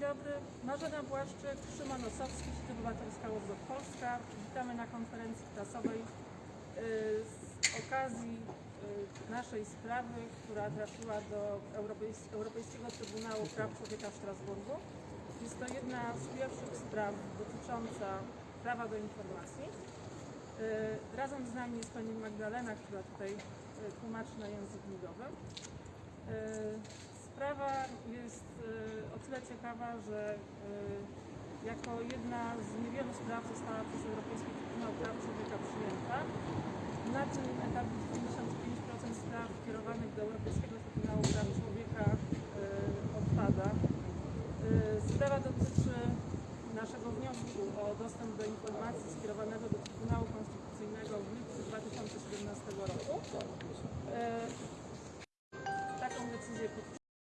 dobry, Marzena Błaszczyk, Szymon Osowski, Sieć Obywatelska Łobot Polska. Witamy na konferencji prasowej y, z okazji y, naszej sprawy, która trafiła do Europejs- Europejskiego Trybunału Praw Człowieka w Strasburgu. Jest to jedna z pierwszych spraw dotycząca prawa do informacji. Y, Razem z nami jest pani Magdalena, która tutaj tłumaczy na język migowy. Sprawa tyle ciekawa, że y, jako jedna z niewielu spraw została przez Europejski Trybunał Praw Człowieka przyjęta. Na tym etapie 95% spraw kierowanych do Europejskiego Trybunału Praw Człowieka y, odpada. Y, Sprawa dotyczy naszego wniosku o dostęp do informacji skierowanego do Trybunału Konstytucyjnego w lipcu 2017 roku.